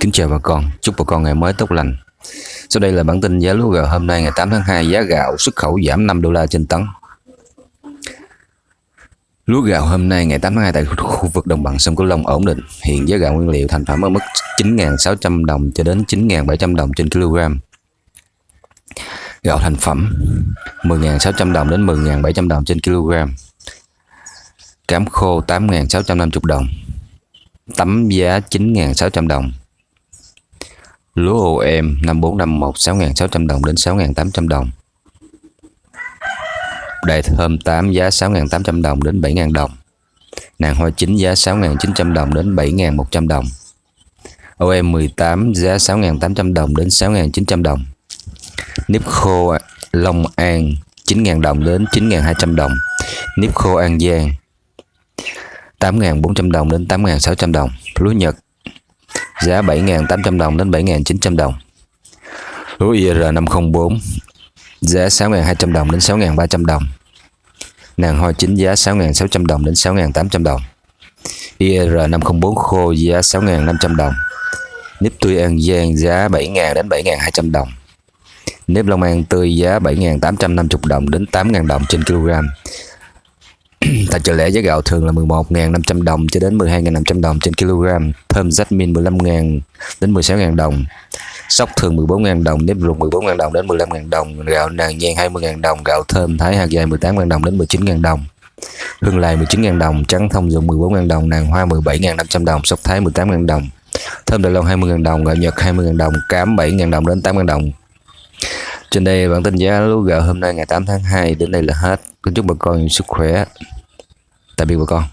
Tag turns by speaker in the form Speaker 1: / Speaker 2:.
Speaker 1: Kính chào bà con, chúc bà con ngày mới tốt lành. Sau đây là bản tin giá lúa gạo hôm nay ngày 8 tháng 2, giá gạo xuất khẩu giảm 5 đô la trên tấn. Lúa gạo hôm nay ngày 8 tháng 2 tại khu vực đồng bằng sông Cửu Long ổn định. Hiện giá gạo nguyên liệu thành phẩm ở mức 9.600 đồng cho đến 9.700 đồng trên kg. Gạo thành phẩm 10.600 đồng đến 10.700 đồng trên kg. Cám khô 8.650 đồng. Tấm giá 9.600 đồng. Lúa OM 5451 6.600 đồng đến 6.800 đồng. Đầy thơm 8 giá 6.800 đồng đến 7.000 đồng. Nàng hoa chính giá 6.900 đồng đến 7.100 đồng. OM 18 giá 6.800 đồng đến 6.900 đồng. Nếp khô Long An 9.000 đồng đến 9.200 đồng. Nếp khô An Giang 8.400 đồng đến 8.600 đồng. Lúa Nhật giá 7.800 đồng đến 7.900 đồng. Lúa IR504 giá 6.200 đồng đến 6.300 đồng. Nàng hoa chính giá 6.600 đồng đến 6.800 đồng. IR504 khô giá 6.500 đồng. Nếp tươi An Giang giá 7.000 đến 7.200 đồng. Nếp Long An tươi giá 7.850 đồng đến 8.000 đồng trên kg. Tại chợ lẻ giá gạo thường là 11.500 đồng cho đến 12.500 đồng trên kg. Thơm Jasmine 15.000 đến 16.000 đồng. Sóc thường 14.000 đồng, nếp ruột 14.000 đồng đến 15.000 đồng, gạo nàng giang 20.000 đồng, gạo thơm thái hạt dài 18.000 đồng đến 19.000 đồng. Hương lài 19.000 đồng, trắng thông dụng 14.000 đồng, nàng hoa 17.500 đồng, sóc thái 18.000 đồng. Thơm Đài Loan 20.000 đồng, gạo Nhật 20.000 đồng, cám 7.000 đồng đến 8.000 đồng. Trên đây bản tin giá lúa gạo hôm nay ngày 8 tháng 2 đến đây là hết. Kính chúc bà con sức khỏe. Tạm biệt bà con.